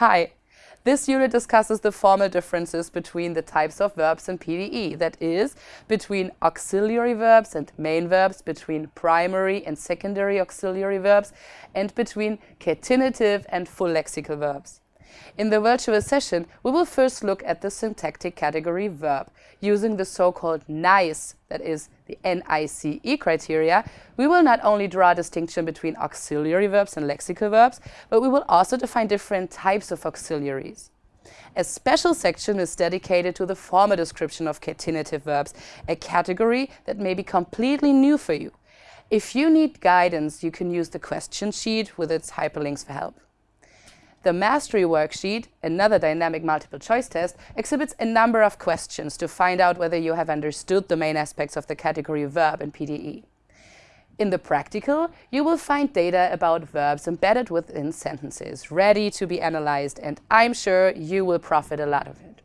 Hi! This unit discusses the formal differences between the types of verbs in PDE, that is, between auxiliary verbs and main verbs, between primary and secondary auxiliary verbs, and between catenative and full lexical verbs. In the virtual session, we will first look at the syntactic category verb. Using the so-called NICE, that is the N-I-C-E criteria, we will not only draw a distinction between auxiliary verbs and lexical verbs, but we will also define different types of auxiliaries. A special section is dedicated to the formal description of catenative verbs, a category that may be completely new for you. If you need guidance, you can use the question sheet with its hyperlinks for help. The Mastery Worksheet, another dynamic multiple choice test, exhibits a number of questions to find out whether you have understood the main aspects of the category verb in PDE. In the practical, you will find data about verbs embedded within sentences, ready to be analyzed, and I'm sure you will profit a lot of it.